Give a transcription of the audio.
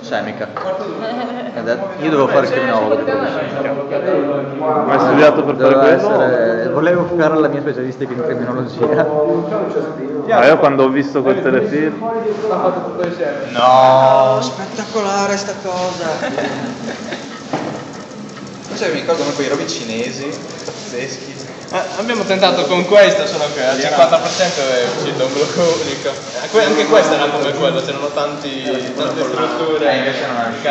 Semica. Io dovevo fare il criminologo di Ma hai studiato per fare quello? essere- Volevo fare la mia specialistica in criminologia. Ah, io quando ho visto quel telefilm No, spettacolare sta cosa. Cioè, mi ricordo quei robi cinesi, pazzeschi. Eh, abbiamo tentato con questa, solo che al 50% è uscito un blocco unico. Eh, Anche questa era come quello, c'erano tanti, tante strutture. Eh, invece non è.